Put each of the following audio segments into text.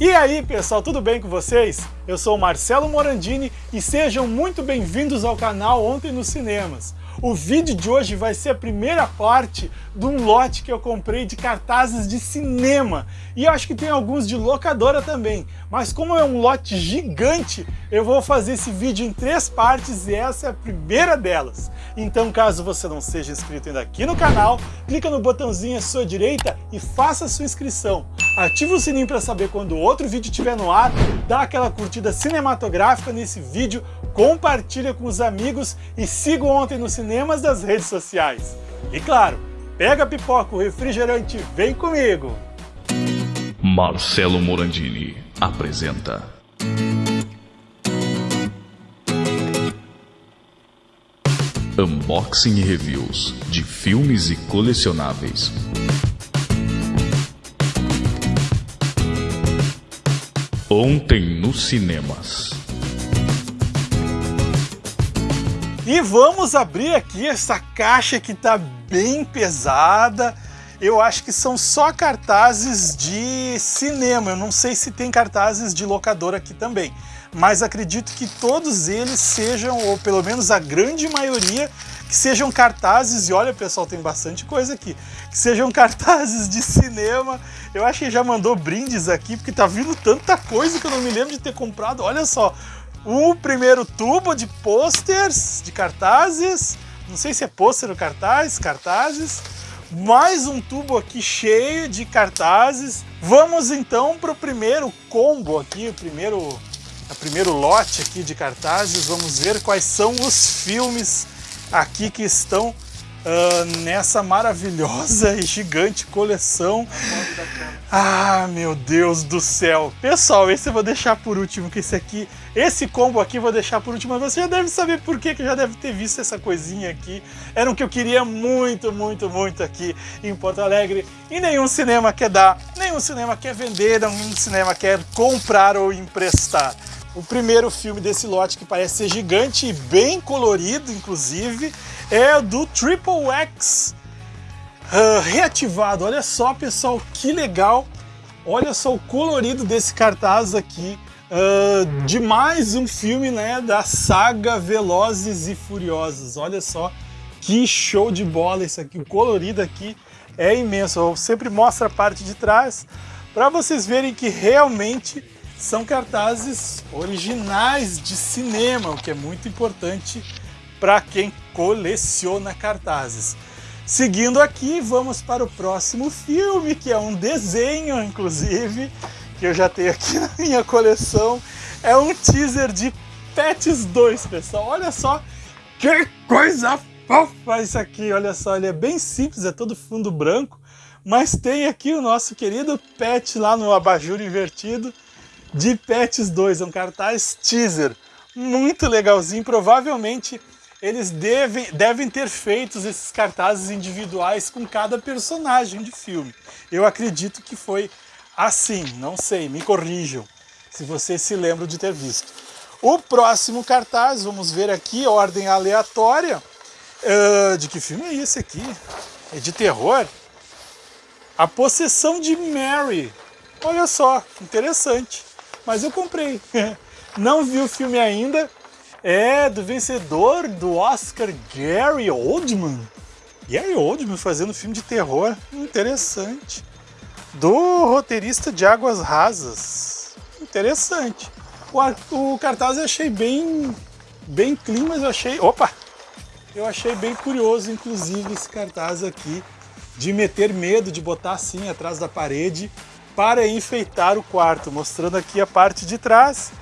E aí pessoal, tudo bem com vocês? Eu sou Marcelo Morandini e sejam muito bem-vindos ao canal Ontem nos Cinemas. O vídeo de hoje vai ser a primeira parte de um lote que eu comprei de cartazes de cinema. E acho que tem alguns de locadora também. Mas como é um lote gigante, eu vou fazer esse vídeo em três partes e essa é a primeira delas. Então caso você não seja inscrito ainda aqui no canal, clica no botãozinho à sua direita e faça a sua inscrição. Ativa o sininho para saber quando outro vídeo estiver no ar, dá aquela curtida cinematográfica nesse vídeo, compartilha com os amigos e siga Ontem nos Cinemas das redes sociais. E claro, pega a pipoca, o refrigerante vem comigo! Marcelo Morandini apresenta Unboxing e Reviews de filmes e colecionáveis. Ontem nos cinemas. E vamos abrir aqui essa caixa que está bem pesada. Eu acho que são só cartazes de cinema. Eu não sei se tem cartazes de locadora aqui também. Mas acredito que todos eles sejam, ou pelo menos a grande maioria, que sejam cartazes, e olha pessoal, tem bastante coisa aqui, que sejam cartazes de cinema. Eu acho que já mandou brindes aqui, porque tá vindo tanta coisa que eu não me lembro de ter comprado. Olha só, o primeiro tubo de posters, de cartazes, não sei se é pôster ou cartaz, cartazes. Mais um tubo aqui cheio de cartazes. Vamos então para o primeiro combo aqui, o primeiro, o primeiro lote aqui de cartazes. Vamos ver quais são os filmes aqui que estão uh, nessa maravilhosa e gigante coleção. Ah, meu Deus do céu. Pessoal, esse eu vou deixar por último, que esse aqui, esse combo aqui eu vou deixar por último. Você já deve saber por quê, que já deve ter visto essa coisinha aqui. Era o que eu queria muito, muito, muito aqui em Porto Alegre. E nenhum cinema quer dar, nenhum cinema quer vender, nenhum cinema quer comprar ou emprestar. O primeiro filme desse lote, que parece ser gigante e bem colorido, inclusive, é do Triple X uh, reativado. Olha só, pessoal, que legal. Olha só o colorido desse cartaz aqui. Uh, de mais um filme né, da saga Velozes e Furiosos. Olha só que show de bola esse aqui. O colorido aqui é imenso. Eu sempre mostro a parte de trás para vocês verem que realmente são cartazes originais de cinema, o que é muito importante para quem coleciona cartazes. Seguindo aqui, vamos para o próximo filme, que é um desenho, inclusive, que eu já tenho aqui na minha coleção. É um teaser de Pets 2, pessoal. Olha só que coisa fofa isso aqui. Olha só, ele é bem simples, é todo fundo branco, mas tem aqui o nosso querido Pet lá no abajur invertido de Pets 2, é um cartaz teaser, muito legalzinho, provavelmente eles devem, devem ter feito esses cartazes individuais com cada personagem de filme. Eu acredito que foi assim, não sei, me corrijam, se vocês se lembram de ter visto. O próximo cartaz, vamos ver aqui, ordem aleatória. Uh, de que filme é esse aqui? É de terror? A Possessão de Mary. Olha só, interessante mas eu comprei. Não vi o filme ainda. É do vencedor do Oscar, Gary Oldman. Gary Oldman fazendo filme de terror. Interessante. Do roteirista de Águas Rasas. Interessante. O, o cartaz eu achei bem, bem clean, mas eu achei... Opa! Eu achei bem curioso, inclusive, esse cartaz aqui. De meter medo, de botar assim atrás da parede para enfeitar o quarto, mostrando aqui a parte de trás,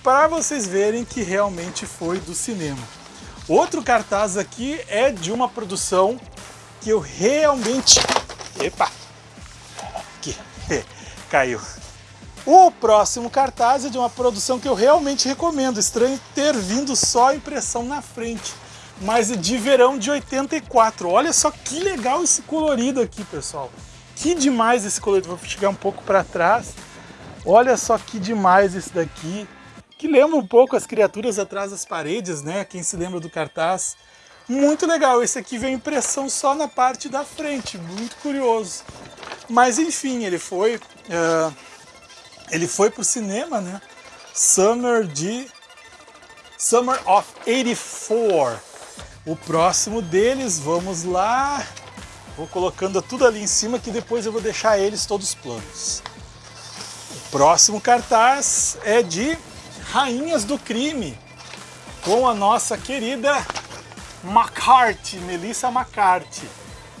para vocês verem que realmente foi do cinema. Outro cartaz aqui é de uma produção que eu realmente... Epa! Aqui, caiu. O próximo cartaz é de uma produção que eu realmente recomendo. Estranho ter vindo só a impressão na frente. Mas é de verão de 84. Olha só que legal esse colorido aqui, pessoal. Que demais esse colorido. Vou chegar um pouco para trás. Olha só que demais esse daqui. Que lembra um pouco as criaturas atrás das paredes, né? Quem se lembra do cartaz. Muito legal. Esse aqui vem impressão só na parte da frente. Muito curioso. Mas enfim, ele foi uh, Ele foi pro cinema, né? Summer de... Summer of 84. O próximo deles, vamos lá. Vou colocando tudo ali em cima que depois eu vou deixar eles todos planos. O próximo cartaz é de Rainhas do Crime, com a nossa querida McCarthy, Melissa McCarthy.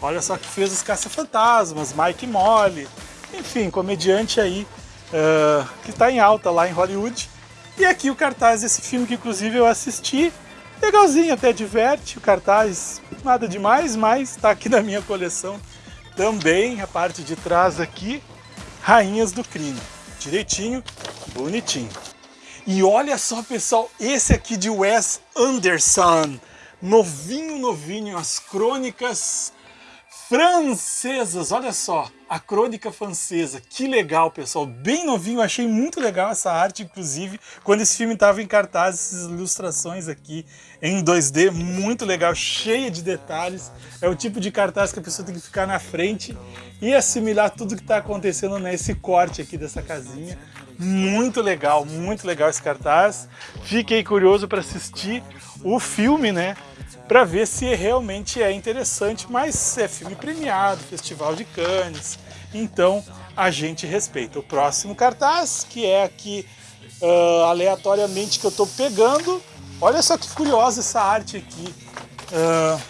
Olha só que fez os Caça-Fantasmas, Mike Molly, enfim, comediante aí uh, que está em alta lá em Hollywood. E aqui o cartaz desse filme que inclusive eu assisti, legalzinho, até diverte, o cartaz nada demais, mas está aqui na minha coleção também, a parte de trás aqui, Rainhas do Crime, direitinho, bonitinho. E olha só pessoal, esse aqui de Wes Anderson, novinho, novinho, as crônicas francesas, olha só, a crônica francesa, que legal pessoal, bem novinho, achei muito legal essa arte, inclusive, quando esse filme estava em cartaz, essas ilustrações aqui em 2D, muito legal, cheia de detalhes, é o tipo de cartaz que a pessoa tem que ficar na frente e assimilar tudo que está acontecendo nesse corte aqui dessa casinha, muito legal, muito legal esse cartaz, fiquei curioso para assistir o filme, né, para ver se realmente é interessante, mas é filme premiado, Festival de Cannes, então a gente respeita. O próximo cartaz, que é aqui uh, aleatoriamente que eu estou pegando, olha só que curiosa essa arte aqui, uh,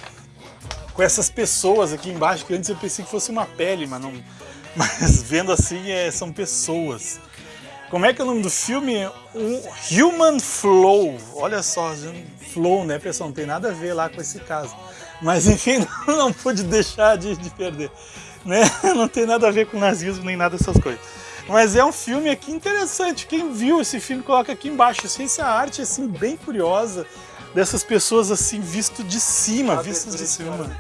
com essas pessoas aqui embaixo, que antes eu pensei que fosse uma pele, mas, não, mas vendo assim é, são pessoas. Como é que é o nome do filme? Um Human Flow. Olha só, Flow, né, pessoal? Não tem nada a ver lá com esse caso. Mas enfim, não pude deixar de, de perder. Né? Não tem nada a ver com nazismo nem nada dessas coisas. Mas é um filme aqui interessante. Quem viu esse filme, coloca aqui embaixo. Essa arte assim, bem curiosa dessas pessoas assim, visto de cima, vistas de cima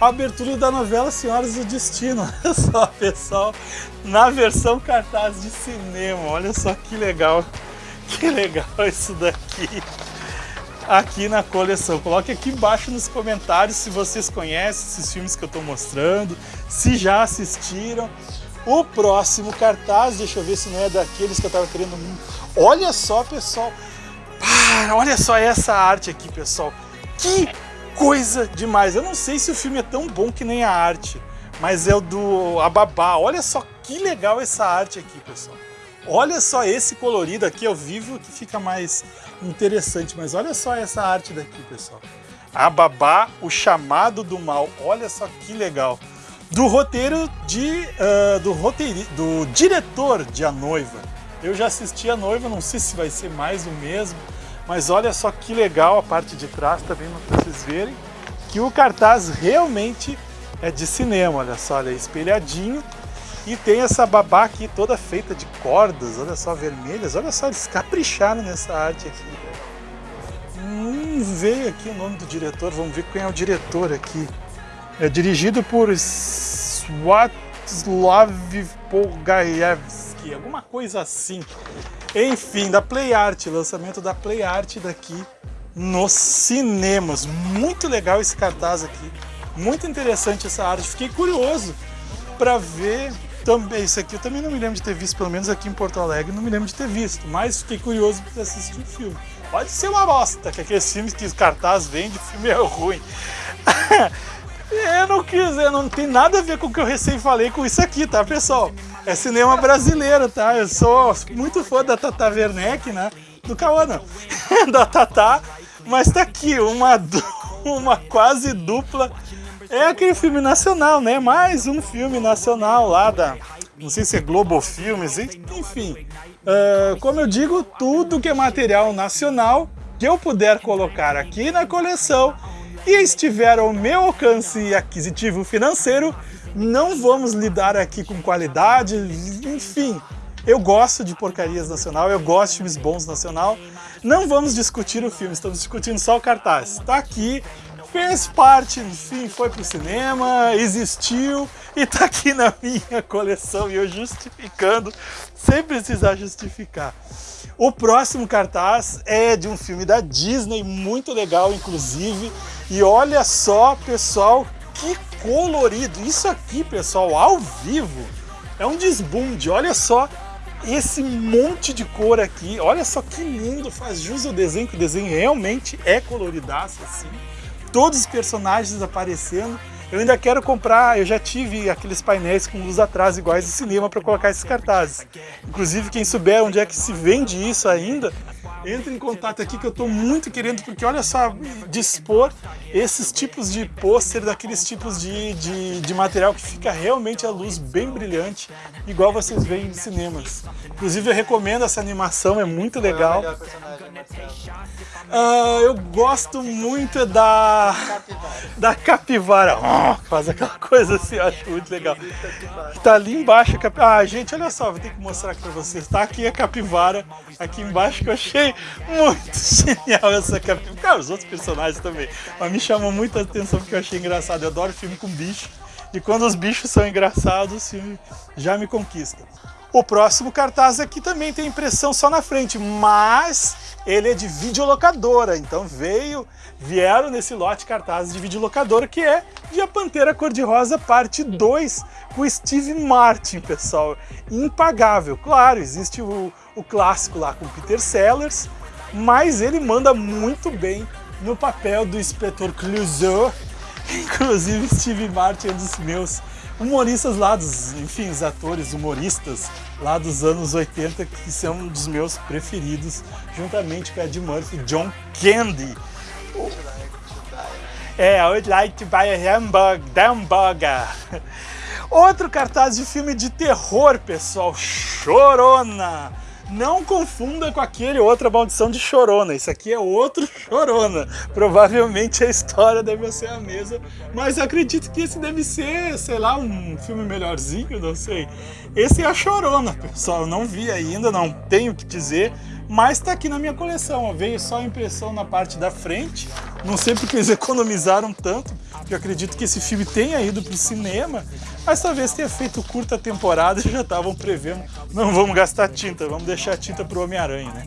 a abertura da novela Senhoras do Destino. Olha só, pessoal, na versão cartaz de cinema. Olha só que legal, que legal isso daqui. Aqui na coleção. Coloque aqui embaixo nos comentários se vocês conhecem esses filmes que eu estou mostrando, se já assistiram. O próximo cartaz, deixa eu ver se não é daqueles que eu estava querendo. Olha só, pessoal. olha só essa arte aqui, pessoal. Que coisa demais. Eu não sei se o filme é tão bom que nem a arte, mas é o do Ababá. Olha só que legal essa arte aqui, pessoal. Olha só esse colorido aqui ao vivo que fica mais interessante, mas olha só essa arte daqui, pessoal. Ababá, o chamado do mal. Olha só que legal. Do roteiro de uh, do roteiro do diretor de A Noiva. Eu já assisti A Noiva, não sei se vai ser mais o mesmo, mas olha só que legal a parte de trás também para vocês verem que o cartaz realmente é de cinema, olha só, olha, espelhadinho e tem essa babá aqui toda feita de cordas, olha só, vermelhas, olha só, eles capricharam nessa arte aqui. Hum, veio aqui o nome do diretor, vamos ver quem é o diretor aqui. É dirigido por Swatlov Polgaevsky, alguma coisa assim. Enfim, da Play Art, lançamento da Play Art daqui nos cinemas. Muito legal esse cartaz aqui, muito interessante essa arte. Fiquei curioso para ver também. Isso aqui eu também não me lembro de ter visto, pelo menos aqui em Porto Alegre, não me lembro de ter visto, mas fiquei curioso para assistir o filme. Pode ser uma bosta, que aqueles filmes que os cartaz vende, o filme é ruim. eu não quis, não tem nada a ver com o que eu recém falei com isso aqui, tá, pessoal? É cinema brasileiro, tá? Eu sou muito fã da Tata Werneck, né? Do Cauã, da Tata. Mas tá aqui, uma, uma quase dupla. É aquele filme nacional, né? Mais um filme nacional lá da... Não sei se é Globo Filmes, enfim. Uh, como eu digo, tudo que é material nacional que eu puder colocar aqui na coleção e estiver ao meu alcance aquisitivo financeiro, não vamos lidar aqui com qualidade, enfim. Eu gosto de porcarias nacional, eu gosto de filmes bons nacional. Não vamos discutir o filme, estamos discutindo só o cartaz. Está aqui, fez parte, enfim, foi pro cinema, existiu e está aqui na minha coleção e eu justificando, sem precisar justificar. O próximo cartaz é de um filme da Disney, muito legal inclusive, e olha só, pessoal, que colorido. Isso aqui, pessoal, ao vivo, é um desbunde. Olha só esse monte de cor aqui, olha só que lindo, faz jus ao desenho, que o desenho realmente é coloridaço assim. Todos os personagens aparecendo. Eu ainda quero comprar, eu já tive aqueles painéis com luz atrás iguais do cinema para colocar esses cartazes. Inclusive, quem souber onde é que se vende isso ainda, entre em contato aqui que eu estou muito querendo, porque olha só, dispor esses tipos de pôster, daqueles tipos de, de, de, material que fica realmente a luz bem brilhante, igual vocês veem nos cinemas. Inclusive eu recomendo essa animação, é muito legal. Uh, eu gosto muito da da capivara. Oh, faz aquela coisa assim, eu acho muito legal. Tá ali embaixo a capivara. Ah, gente, olha só, vou ter que mostrar aqui pra vocês. Tá aqui a capivara, aqui embaixo que eu achei muito genial essa capivara. Cara, os outros personagens também. Mas me chamou muita atenção porque eu achei engraçado. Eu adoro filme com bicho. E quando os bichos são engraçados, já me conquista. O próximo cartaz aqui também tem impressão só na frente, mas ele é de videolocadora, então veio, vieram nesse lote cartazes de videolocadora, que é de A Pantera Cor-de-Rosa parte 2, com Steve Martin, pessoal. Impagável. Claro, existe o, o clássico lá com Peter Sellers, mas ele manda muito bem no papel do inspetor Clouseau. Inclusive, Steve Martin é dos meus humoristas lá dos, enfim, os atores humoristas lá dos anos 80 que são um dos meus preferidos, juntamente com Ed Murphy, John Candy. É, I would like to buy a hamburger. Outro cartaz de filme de terror, pessoal, Chorona. Não confunda com aquele outra maldição de Chorona. Isso aqui é outro Chorona. Provavelmente a história deve ser a mesma, mas acredito que esse deve ser, sei lá, um filme melhorzinho, não sei. Esse é a Chorona, pessoal. Não vi ainda, não tenho o que dizer, mas está aqui na minha coleção. Veio só a impressão na parte da frente. Não sei porque eles economizaram tanto, porque eu acredito que esse filme tenha ido para o cinema, mas talvez tenha feito curta temporada e já estavam prevendo, não vamos gastar tinta, vamos deixar a tinta para o Homem-Aranha, né?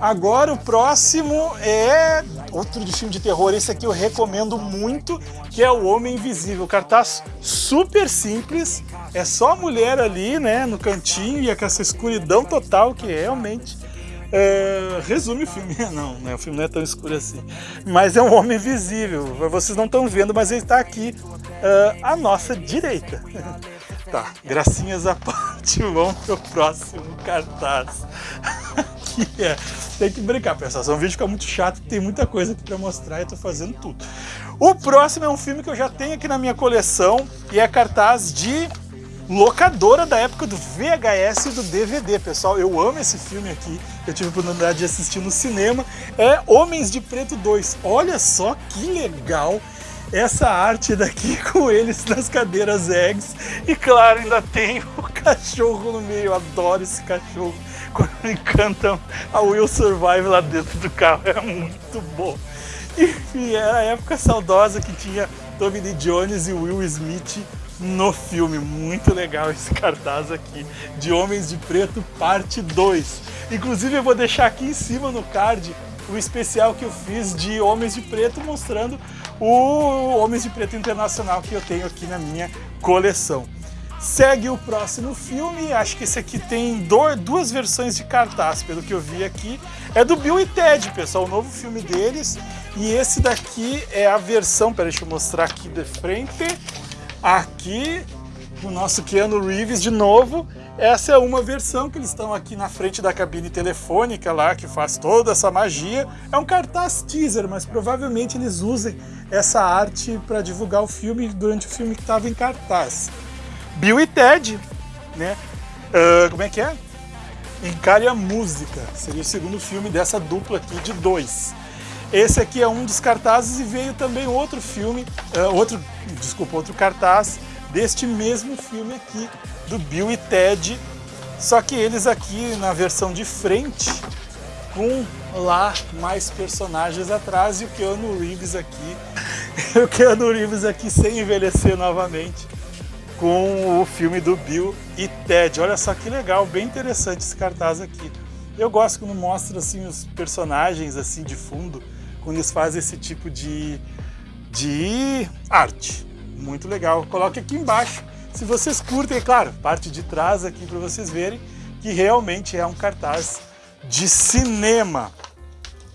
Agora o próximo é outro de filme de terror, esse aqui eu recomendo muito, que é O Homem Invisível. Cartaz super simples, é só a mulher ali, né, no cantinho e com essa escuridão total que realmente é, resume o filme. Não, né, o filme não é tão escuro assim. Mas é um homem invisível. Vocês não estão vendo, mas ele está aqui uh, à nossa direita. Tá, gracinhas à parte, vamos pro próximo cartaz. É. Tem que brincar, pessoal. Senão o vídeo fica muito chato, tem muita coisa aqui pra mostrar e eu tô fazendo tudo. O próximo é um filme que eu já tenho aqui na minha coleção e é cartaz de locadora da época do VHS e do DVD, pessoal. Eu amo esse filme aqui, eu tive a oportunidade de assistir no cinema. É Homens de Preto 2. Olha só que legal essa arte daqui com eles nas cadeiras eggs. E claro, ainda tem o cachorro no meio. Eu adoro esse cachorro. Quando cantam a Will Survive lá dentro do carro, é muito bom. E era a época saudosa que tinha Tommy Lee Jones e Will Smith no filme. Muito legal esse cartaz aqui, de Homens de Preto, parte 2. Inclusive eu vou deixar aqui em cima no card o especial que eu fiz de Homens de Preto, mostrando o Homens de Preto Internacional que eu tenho aqui na minha coleção. Segue o próximo filme, acho que esse aqui tem duas versões de cartaz, pelo que eu vi aqui. É do Bill e Ted, pessoal, o novo filme deles. E esse daqui é a versão, peraí, deixa eu mostrar aqui de frente. Aqui, o nosso Keanu Reeves de novo. Essa é uma versão que eles estão aqui na frente da cabine telefônica lá, que faz toda essa magia. É um cartaz teaser, mas provavelmente eles usem essa arte para divulgar o filme durante o filme que estava em cartaz. Bill e Ted, né? Uh, como é que é? Encare a Música, seria o segundo filme dessa dupla aqui de dois. Esse aqui é um dos cartazes e veio também outro filme, uh, outro, desculpa, outro cartaz deste mesmo filme aqui, do Bill e Ted, só que eles aqui na versão de frente, com lá mais personagens atrás e o Keanu Reeves aqui, o Keanu Reeves aqui sem envelhecer novamente, com o filme do Bill e Ted. Olha só que legal, bem interessante esse cartaz aqui. Eu gosto quando mostra assim os personagens assim de fundo, quando eles fazem esse tipo de, de arte. Muito legal. Coloque aqui embaixo se vocês curtem, é claro, parte de trás aqui para vocês verem que realmente é um cartaz de cinema.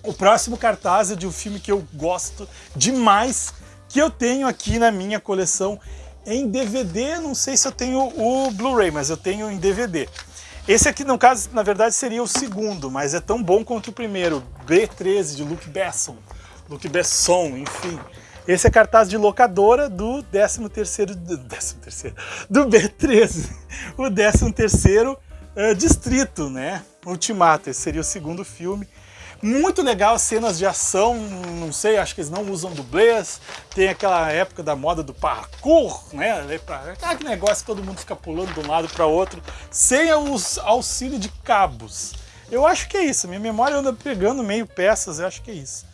O próximo cartaz é de um filme que eu gosto demais, que eu tenho aqui na minha coleção em DVD, não sei se eu tenho o Blu-ray, mas eu tenho em DVD. Esse aqui, no caso, na verdade seria o segundo, mas é tão bom quanto o primeiro, B13, de Luke Besson. Luke Besson, enfim. Esse é cartaz de locadora do 13º, do, 13º, do B13, o 13º uh, eh, distrito, né? Ultimato, esse seria o segundo filme. Muito legal cenas de ação, não sei, acho que eles não usam dublês. Tem aquela época da moda do parkour, né? Aquele negócio que todo mundo fica pulando de um lado para outro, sem o auxílio de cabos. Eu acho que é isso, minha memória anda pegando meio peças, eu acho que é isso.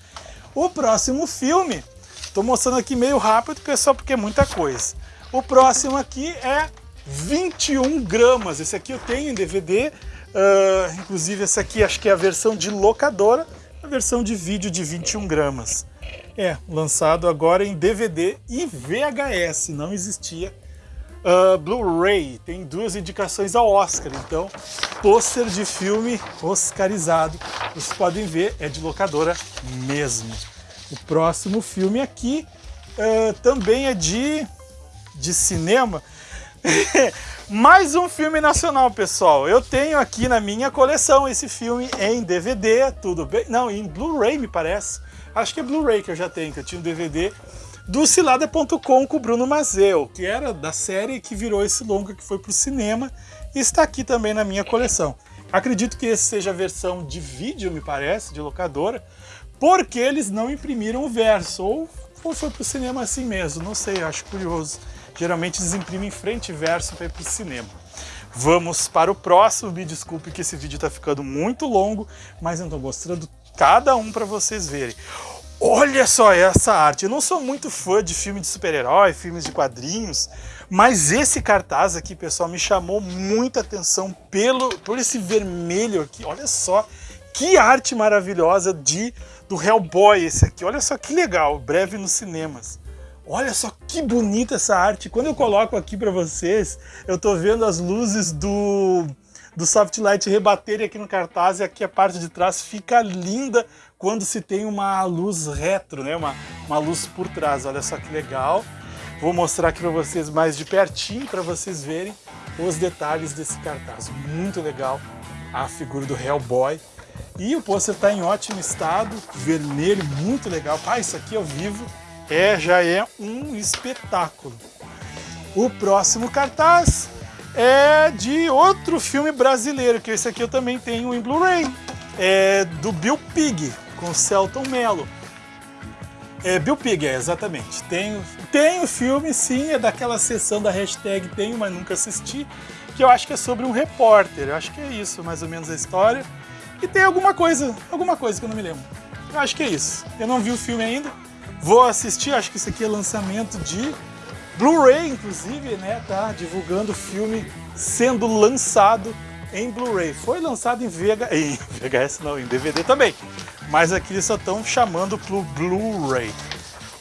O próximo filme, estou mostrando aqui meio rápido, pessoal, porque é muita coisa. O próximo aqui é 21 gramas, esse aqui eu tenho em DVD, Uh, inclusive essa aqui acho que é a versão de locadora, a versão de vídeo de 21 gramas. É, lançado agora em DVD e VHS, não existia uh, Blu-ray. Tem duas indicações ao Oscar, então pôster de filme oscarizado. Vocês podem ver, é de locadora mesmo. O próximo filme aqui uh, também é de, de cinema. Mais um filme nacional, pessoal. Eu tenho aqui na minha coleção esse filme em DVD, tudo bem? Não, em Blu-ray me parece. Acho que é Blu-ray que eu já tenho, que eu tinha um DVD do cilada.com com o Bruno Mazeu, que era da série que virou esse longa que foi pro cinema e está aqui também na minha coleção. Acredito que esse seja a versão de vídeo, me parece, de locadora, porque eles não imprimiram o verso, ou, ou foi pro cinema assim mesmo, não sei, acho curioso. Geralmente eles imprimem frente e verso para ir para o cinema. Vamos para o próximo, me desculpe que esse vídeo está ficando muito longo, mas eu estou mostrando cada um para vocês verem. Olha só essa arte, eu não sou muito fã de filme de super-herói, filmes de quadrinhos, mas esse cartaz aqui, pessoal, me chamou muita atenção pelo, por esse vermelho aqui, olha só que arte maravilhosa de do Hellboy esse aqui, olha só que legal, breve nos cinemas. Olha só que bonita essa arte. Quando eu coloco aqui para vocês, eu tô vendo as luzes do, do Softlight rebaterem aqui no cartaz e aqui a parte de trás fica linda quando se tem uma luz retro, né? uma, uma luz por trás. Olha só que legal. Vou mostrar aqui para vocês mais de pertinho para vocês verem os detalhes desse cartaz. Muito legal a figura do Hellboy. E o pôster está em ótimo estado, vermelho, muito legal. Ah, isso aqui ao vivo é, já é um espetáculo. O próximo cartaz é de outro filme brasileiro, que esse aqui eu também tenho em Blu-ray. É do Bill Pig, com Celton Mello. É, Bill Pig, é, exatamente. Tem, tem o filme, sim, é daquela sessão da hashtag tenho, mas nunca assisti, que eu acho que é sobre um repórter. Eu acho que é isso, mais ou menos a história. E tem alguma coisa, alguma coisa que eu não me lembro. Eu acho que é isso. Eu não vi o filme ainda, Vou assistir, acho que isso aqui é lançamento de Blu-ray, inclusive, né? Tá divulgando o filme sendo lançado em Blu-ray. Foi lançado em, VH... em VHS, não, em DVD também. Mas aqui eles só estão chamando pro Blu-ray.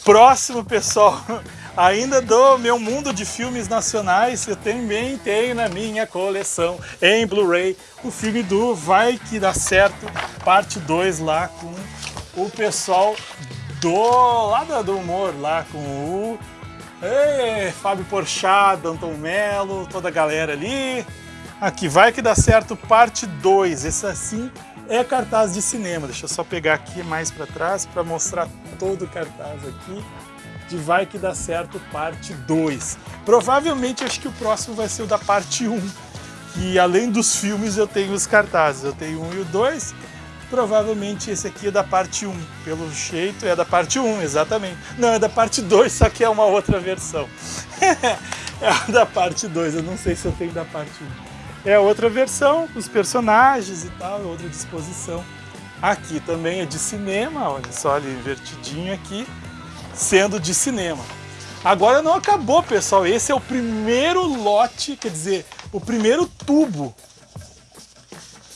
Próximo, pessoal, ainda do meu mundo de filmes nacionais, eu também tenho na minha coleção em Blu-ray o filme do Vai Que Dá Certo, parte 2 lá com o pessoal do lado do humor lá com o Ei, Fábio Porchat, Danton Mello, toda a galera ali. Aqui vai que dá certo, parte 2. Esse assim é cartaz de cinema. Deixa eu só pegar aqui mais para trás para mostrar todo o cartaz aqui de Vai que dá certo, parte 2. Provavelmente acho que o próximo vai ser o da parte 1. Um, que além dos filmes eu tenho os cartazes. Eu tenho um e o 2 Provavelmente esse aqui é da parte 1, pelo jeito é da parte 1, exatamente. Não, é da parte 2, só que é uma outra versão. é da parte 2, eu não sei se eu tenho da parte 1. É outra versão, os personagens e tal, é outra disposição. Aqui também é de cinema, olha só ali invertidinho aqui, sendo de cinema. Agora não acabou, pessoal, esse é o primeiro lote, quer dizer, o primeiro tubo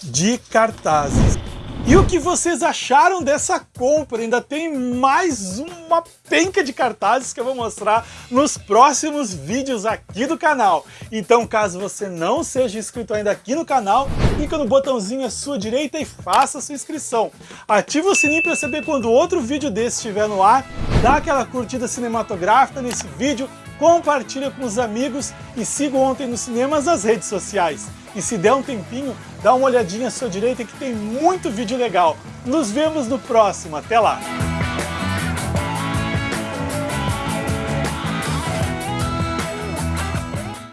de cartazes. E o que vocês acharam dessa compra? Ainda tem mais uma penca de cartazes que eu vou mostrar nos próximos vídeos aqui do canal. Então, caso você não seja inscrito ainda aqui no canal, clica no botãozinho à sua direita e faça sua inscrição. Ativa o sininho para saber quando outro vídeo desse estiver no ar, dá aquela curtida cinematográfica nesse vídeo, compartilha com os amigos e siga Ontem nos Cinemas nas redes sociais. E se der um tempinho, dá uma olhadinha à sua direita que tem muito vídeo legal. Nos vemos no próximo. Até lá!